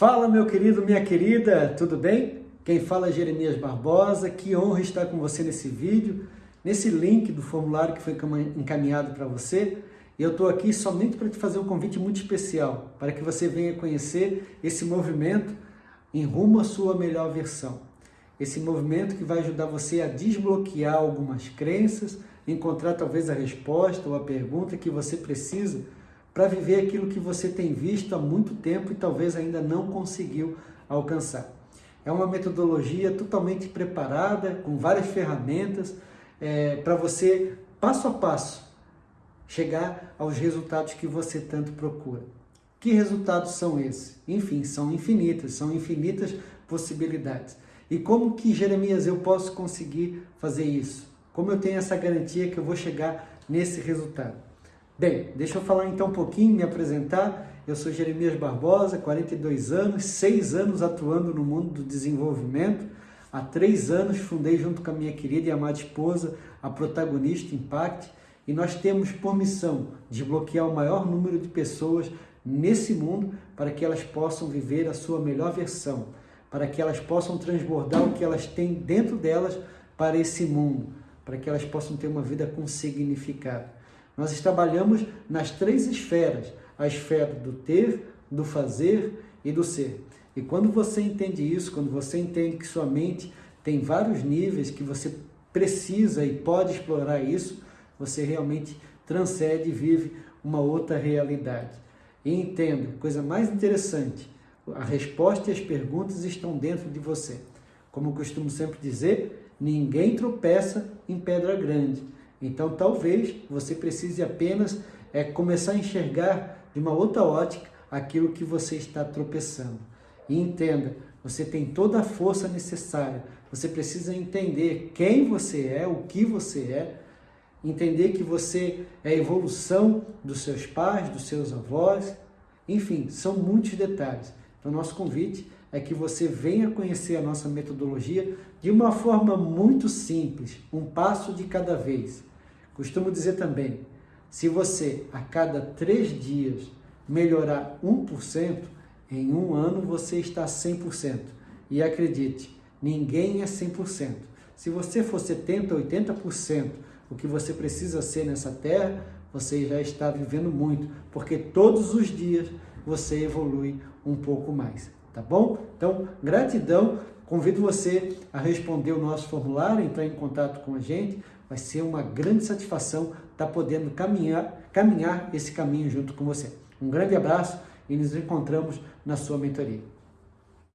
Fala meu querido, minha querida, tudo bem? Quem fala é Jeremias Barbosa, que honra estar com você nesse vídeo, nesse link do formulário que foi encaminhado para você. Eu estou aqui somente para te fazer um convite muito especial, para que você venha conhecer esse movimento em rumo à sua melhor versão. Esse movimento que vai ajudar você a desbloquear algumas crenças, encontrar talvez a resposta ou a pergunta que você precisa para viver aquilo que você tem visto há muito tempo e talvez ainda não conseguiu alcançar. É uma metodologia totalmente preparada, com várias ferramentas, é, para você, passo a passo, chegar aos resultados que você tanto procura. Que resultados são esses? Enfim, são infinitas, são infinitas possibilidades. E como que, Jeremias, eu posso conseguir fazer isso? Como eu tenho essa garantia que eu vou chegar nesse resultado? Bem, deixa eu falar então um pouquinho, me apresentar. Eu sou Jeremias Barbosa, 42 anos, 6 anos atuando no mundo do desenvolvimento. Há três anos fundei junto com a minha querida e amada esposa a Protagonista Impact e nós temos por missão desbloquear o maior número de pessoas nesse mundo para que elas possam viver a sua melhor versão, para que elas possam transbordar o que elas têm dentro delas para esse mundo, para que elas possam ter uma vida com significado. Nós trabalhamos nas três esferas, a esfera do ter, do fazer e do ser. E quando você entende isso, quando você entende que sua mente tem vários níveis, que você precisa e pode explorar isso, você realmente transcende e vive uma outra realidade. E entenda, coisa mais interessante, a resposta e as perguntas estão dentro de você. Como eu costumo sempre dizer, ninguém tropeça em pedra grande. Então, talvez você precise apenas é, começar a enxergar de uma outra ótica aquilo que você está tropeçando. E entenda, você tem toda a força necessária. Você precisa entender quem você é, o que você é, entender que você é a evolução dos seus pais, dos seus avós, enfim, são muitos detalhes. Então, nosso convite é que você venha conhecer a nossa metodologia de uma forma muito simples, um passo de cada vez. Costumo dizer também, se você a cada três dias melhorar 1%, em um ano você está 100%. E acredite, ninguém é 100%. Se você for 70%, 80% o que você precisa ser nessa terra, você já está vivendo muito, porque todos os dias você evolui um pouco mais, tá bom? Então, gratidão, convido você a responder o nosso formulário, entrar em contato com a gente, vai ser uma grande satisfação estar podendo caminhar, caminhar esse caminho junto com você. Um grande abraço e nos encontramos na sua mentoria.